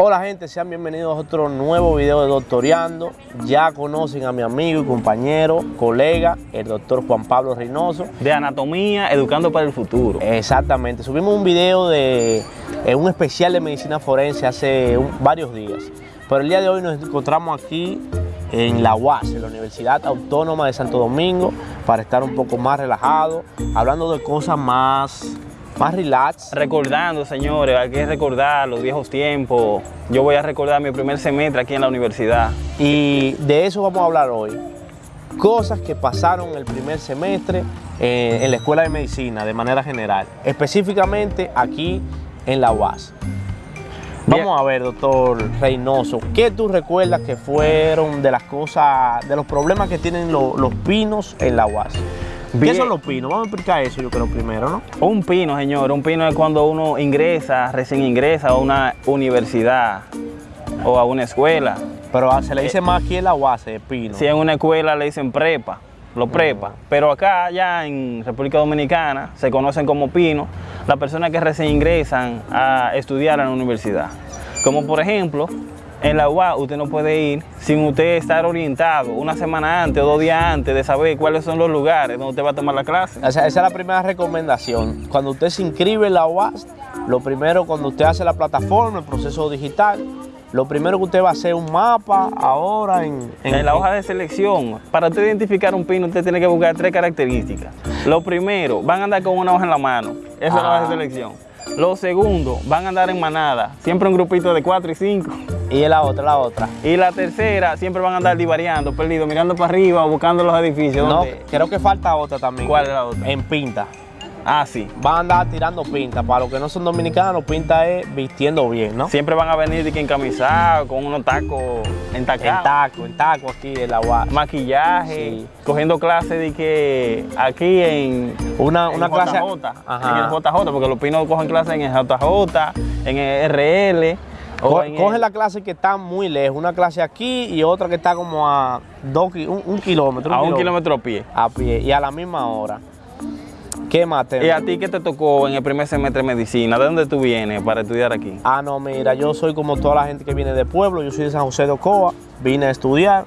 Hola gente, sean bienvenidos a otro nuevo video de Doctoreando. Ya conocen a mi amigo y compañero, colega, el doctor Juan Pablo Reynoso. De anatomía, educando para el futuro. Exactamente, subimos un video de eh, un especial de medicina forense hace un- varios días. Pero el día de hoy nos encontramos aquí en la UAS, en la Universidad Autónoma de Santo Domingo, para estar un poco más relajados, hablando de cosas más, más relax. Recordando, señores, hay que recordar los viejos tiempos. Yo voy a recordar mi primer semestre aquí en la universidad. Y de eso vamos a hablar hoy. Cosas que pasaron el primer semestre eh, en la Escuela de Medicina de manera general, específicamente aquí en la UAS. Bien. Vamos a ver, doctor Reynoso, ¿qué tú recuerdas que fueron de las cosas, de los problemas que tienen lo- los pinos en la UAS? ¿Qué son los pinos? Vamos a explicar eso yo creo primero, ¿no? Un pino, señor, un pino es cuando uno ingresa, recién ingresa a una universidad o a una escuela. Pero ah, se le dice más aquí en la UAS, de pino. Si en una escuela le dicen prepa, los prepa. Pero acá, ya en República Dominicana, se conocen como pino las personas que recién ingresan a estudiar en la universidad. Como por ejemplo, en la UA usted no puede ir sin usted estar orientado una semana antes o dos días antes de saber cuáles son los lugares donde usted va a tomar la clase. O sea, esa es la primera recomendación. Cuando usted se inscribe en la UAS, lo primero cuando usted hace la plataforma, el proceso digital, lo primero que usted va a hacer un mapa ahora en, En la hoja de selección, para usted identificar un pino, usted tiene que buscar tres características. Lo primero, van a andar con una hoja en la mano. Esa es la hoja de Ah. selección. Lo segundo, van a andar en manada, siempre un grupito de cuatro y cinco. Y en la otra, la otra. Y la tercera, siempre van a andar divariando, perdidos, mirando para arriba, buscando los edificios. No, creo que falta otra también. ¿Cuál es la otra? En pinta. Ah, sí. Van a andar tirando pinta. Para los que no son dominicanos, pinta es vistiendo bien, ¿no? Siempre van a venir de que encamisados, con unos tacos En entacados. taco, en taco aquí en la UAS. Maquillaje, Sí. cogiendo clases de que aquí en, Una, en una clase. JJ, Ajá. en el JJ, porque los pinos cogen clases en el JJ, en el RL. Co- coge el- la clase que está muy lejos, una clase aquí y otra que está como a dos, un, un kilómetro. a un kilómetro a pie. a pie y a la misma hora. ¿Qué más ¿Y tenemos? a ti qué te tocó en el primer semestre de medicina? ¿De dónde tú vienes para estudiar aquí? Ah, no, mira, yo soy como toda la gente que viene de pueblo, yo soy de San José de Ocoa, vine a estudiar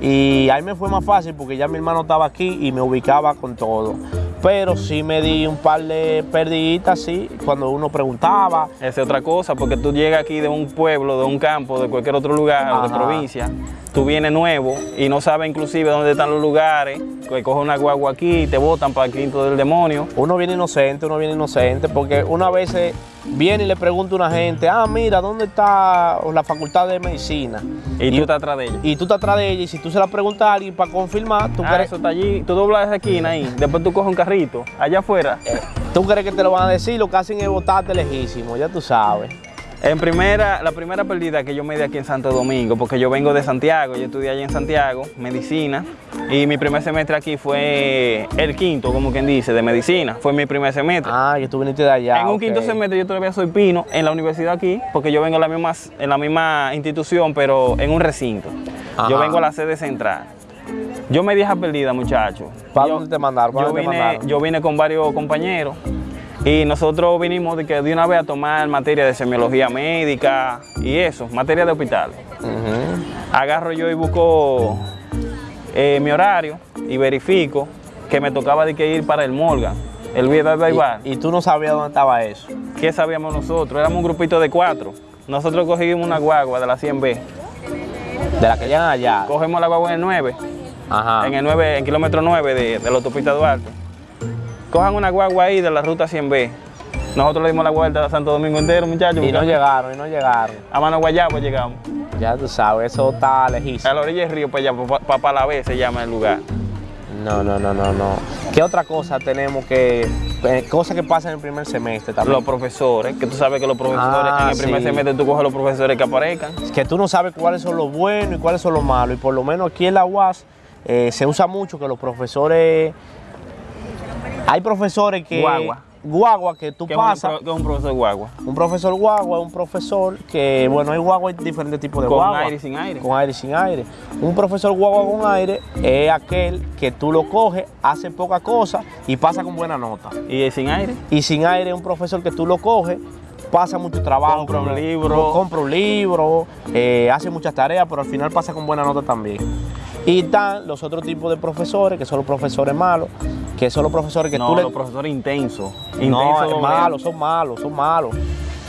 y ahí me fue más fácil porque ya mi hermano estaba aquí y me ubicaba con todo. Pero sí me di un par de perdiditas, sí, cuando uno preguntaba. Esa es otra cosa, porque tú llegas aquí de un pueblo, de un campo, de cualquier otro lugar, o de provincia, tú vienes nuevo y no sabes inclusive dónde están los lugares, que coges una guagua aquí y te botan para el quinto del demonio. Uno viene inocente, uno viene inocente, porque una vez viene y le pregunta a una gente, ah, mira, ¿dónde está la facultad de medicina? Y, tú estás atrás de ellos. y tú estás atrás de ella y si tú se la preguntas a alguien para confirmar, tú Ah, crees, eso está allí, tú doblas esa esquina ahí, después tú coges un carrito, allá afuera. tú crees que te lo van a decir, lo que hacen es votarte lejísimo, ya tú sabes. En primera, la primera pérdida que yo me di aquí en Santo Domingo, porque yo vengo de Santiago, yo estudié allá en Santiago, medicina, y mi primer semestre aquí fue el quinto, como quien dice, de medicina, fue mi primer semestre. Ah, que tú viniste de allá. en un quinto semestre yo todavía soy pino en la universidad aquí, porque yo vengo en la misma, en la misma institución, pero en un recinto. Ajá. Yo vengo a la sede central. Yo me di esa perdida, muchachos. ¿Para Yo- dónde te mandaron? ¿Para yo te vine, mandaron? yo vine con varios compañeros y nosotros vinimos de, que de una vez a tomar materia de semiología médica y eso, materia de hospital. Agarro yo y busco eh, mi horario y verifico que me tocaba de que ir para el Morgan, el Vida de y, y tú no sabías dónde estaba eso. ¿Qué sabíamos nosotros? Éramos un grupito de cuatro. Nosotros cogimos una guagua de la 100B. De la que llegan allá. Cogemos la guagua en el 9, Ajá. en el 9, en kilómetro 9 de, de la autopista Duarte. Cojan una guagua ahí de la ruta 100B. Nosotros le dimos la vuelta a Santo Domingo entero, muchachos. Y no llegaron, y no llegaron. A mano Guayabo llegamos. Ya tú sabes, eso está A lejísimo. la orilla del río, para allá, para Palavés se llama el lugar. No, no, no, no, no. ¿Qué otra cosa tenemos que... eh, cosas que pasan en el primer semestre también? Los profesores, que tú sabes que los profesores, Ah, en el primer sí. semestre tú coges los profesores que aparezcan. que tú no sabes cuáles son los buenos y cuáles son los malos. Y por lo menos aquí en la UAS eh, se usa mucho que los profesores... Hay profesores que... Guagua. Guagua que tú pasas. que es un profesor guagua. Un profesor guagua es un profesor que, bueno, hay guagua, hay diferentes tipos de Con guagua. aire y sin aire. Con aire y sin aire. Un profesor guagua con aire es aquel que tú lo coges, hace poca cosa y pasa con buena nota. ¿Y el sin aire? Y sin aire es un profesor que tú lo coges, pasa mucho trabajo. Compra un libro. Compra un libro, eh, hace muchas tareas, pero al final pasa con buena nota también. Y están los otros tipos de profesores, que son los profesores malos, que son los profesores que no, tú le... los profesores intensos. No, es doble. malos, son malos, son malos.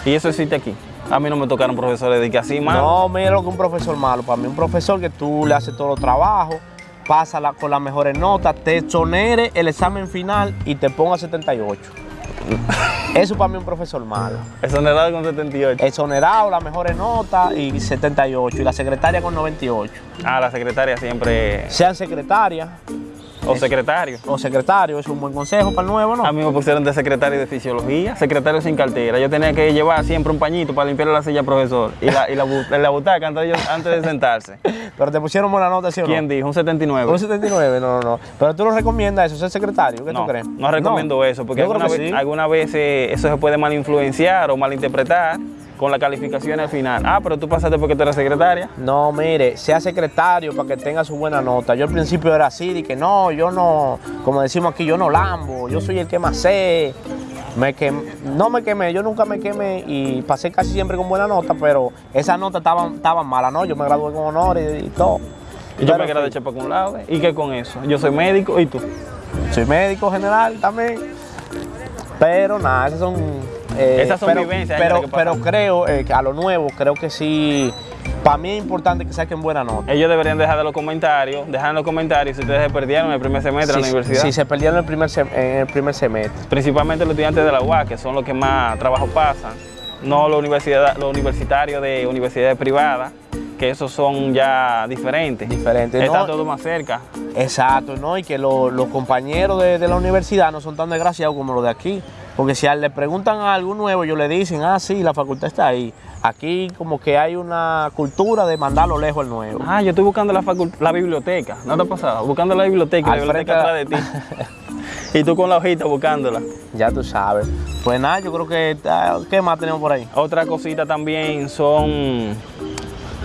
Y eso existe aquí. A mí no me tocaron profesores de que así mal. No, mira lo que un profesor malo. Para mí, un profesor que tú le haces todos los trabajos, pasa la- con las mejores notas, te exonere el examen final y te ponga 78. Eso para mí es un profesor malo. Exonerado con 78. Exonerado, las mejores notas y 78. Y la secretaria con 98. Ah, la secretaria siempre. Sean secretarias O secretario. o secretarios, es un buen consejo para el nuevo, ¿no? A mí me pusieron de secretario de fisiología, secretario sin cartera. Yo tenía que llevar siempre un pañito para limpiar la silla profesor y la, y la, bu- la butaca antes de, ellos- antes de sentarse. Pero te pusieron buena nota, ¿sí o no? ¿Quién dijo? Un 79. Un 79, no, no, no. Pero tú lo recomiendas eso, ser secretario, ¿qué no, tú crees? no recomiendo eso, porque alguna vez, sí. alguna vez eh, eso se puede malinfluenciar o malinterpretar con la calificación al final. Ah, pero tú pasaste porque tú eres secretaria. No, mire, sea secretario para que tenga su buena nota. Yo al principio era así, de que no, yo no, como decimos aquí, yo no lambo, yo soy el que más sé. Me quem- no me quemé, yo nunca me quemé y pasé casi siempre con buena nota, pero esas notas estaban, estaban malas, ¿no? Yo me gradué con honores y, y todo. Y yo me quedé de con laude. ¿Y qué con eso? Yo soy médico y tú. Soy médico general también. Pero nada, esas son... eh, Esas son pero, vivencias, Pero, pero creo que a lo nuevo, creo que sí, para mí es importante que saquen buena nota. Ellos deberían dejar de los comentarios, dejar en los comentarios si ustedes se perdieron el primer semestre de la Si- universidad. Si se perdieron el primer, en el primer semestre. Principalmente los estudiantes de la UAS, que son los que más trabajo pasan, no los, universidad, los universitarios de universidades privadas, que esos son ya diferentes. Diferentes, Está ¿no? todo más cerca. Exacto, ¿no? Y que lo- los compañeros de, de la universidad no son tan desgraciados como los de aquí. Porque si a- le preguntan algo nuevo, ellos le dicen, ah, sí, la facultad está ahí. Aquí como que hay una cultura de mandarlo lejos al nuevo. Ah, yo estoy buscando la, la biblioteca. ¿No te ha pasado? Buscando la biblioteca, Al la biblioteca atrás de ti. y tú con la hojita buscándola. Ya tú sabes. Pues nada, yo creo que... ah, ¿Qué más tenemos por ahí? Otra cosita también son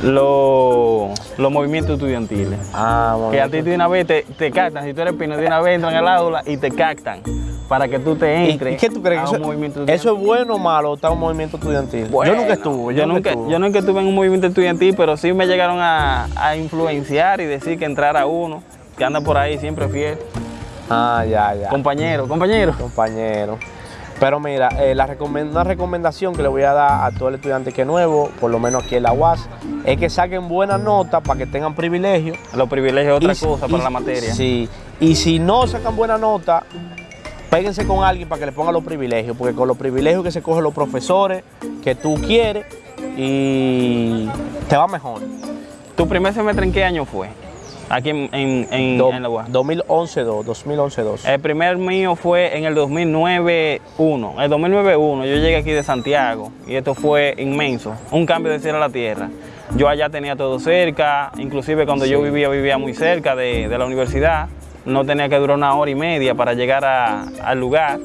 los, los movimientos estudiantiles. Ah, bueno. Que a ti de una vez te, te captan, si tú eres pino, de una vez entran al aula y te captan para que tú te ¿Y, entres y qué tú crees? a un Eso, movimiento eso es bueno o malo estar en un movimiento estudiantil? Bueno, yo nunca estuve. Yo, nunca, estuve. yo nunca estuve en un movimiento estudiantil, pero sí me llegaron a, a influenciar y decir que entrara uno, que anda por ahí siempre fiel. Ah, ya, ya. Compañero, compañero. compañero. Pero mira, eh, la una recomendación que le voy a dar a todo el estudiante que es nuevo, por lo menos aquí en la UAS, es que saquen buenas notas para que tengan privilegio. Los privilegios es otra Y cosa y- para la materia. Sí, y si no sacan buena nota, péguense con alguien para que le ponga los privilegios, porque con los privilegios que se cogen los profesores que tú quieres y te va mejor. ¿Tu primer semestre en qué año fue? Aquí en, en, en- Do- en la UAS. 2011-2, 2011-2. El primer mío fue en el 2009-1. El 2009-1 yo llegué aquí de Santiago y esto fue inmenso, un cambio de cielo a la tierra. Yo allá tenía todo cerca, inclusive cuando yo vivía, vivía muy cerca de, de la universidad. No tenía que durar una hora y media para llegar a- al lugar.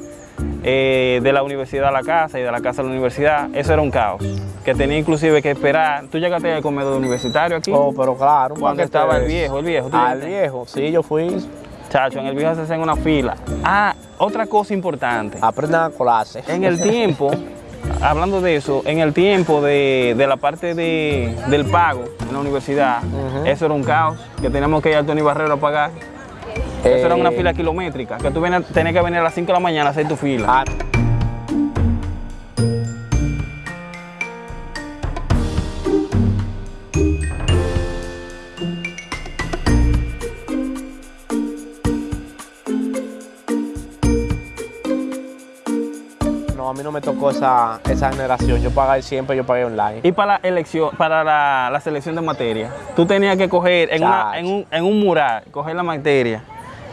eh, de la universidad a la casa y de la casa a la universidad, eso era un caos. Que tenía inclusive que esperar. ¿Tú llegaste al comedor universitario aquí? Oh, pero claro, Cuando estaba el viejo, el viejo. ¿tú Al llegaste? viejo, sí, yo fui. Chacho, en el viejo se hacen una fila. Ah, otra cosa importante. Aprendan a colarse. En el tiempo, hablando de eso, en el tiempo de, de la parte de- del pago en la universidad, eso era un caos, que teníamos que ir al Tony Barrero a pagar. Eso era una Eh, fila kilométrica, que tú tenías que venir a las 5 de la mañana a hacer tu fila. ah, No, a mí no me tocó esa, esa generación. Yo pagué siempre, yo pagué online. Y para la elección, para la, la selección de materia, tú tenías que coger en, una- en un, en un mural, coger la materia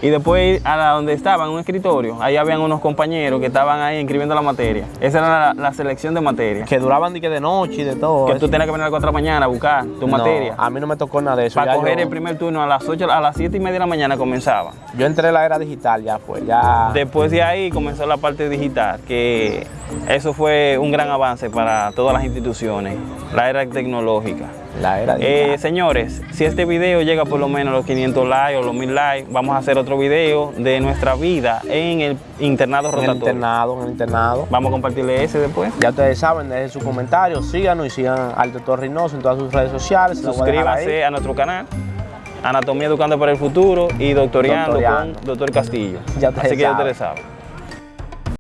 y después ir a la donde estaba, en un escritorio, ahí habían unos compañeros que estaban ahí inscribiendo la materia. Esa era la, la selección de materia. Que duraban de, que de noche y de todo. Que eso. tú tenías que venir a las 4 de la mañana a buscar tu No, materia. A mí no me tocó nada de eso. Para ya coger yo, el primer turno a las 8, a las 7 y media de la mañana comenzaba. yo entré en la era digital ya fue. Ya. Después de ahí comenzó la parte digital, que eso fue un gran avance para todas las instituciones, la era tecnológica. La era Eh, señores, si este video llega por lo menos a los 500 likes o los 1000 likes, vamos a hacer otro video de nuestra vida en el internado en el rotatorio. internado, en el internado. Vamos a compartirle ese después. Ya ustedes saben, dejen sus comentarios, síganos y sigan al doctor Reynoso en todas sus redes sociales. a. Suscríbanse a nuestro canal. Anatomía Educando para el Futuro y Doctoreando, Doctoreando. con Doctor Castillo. Ya Así que ya ustedes saben.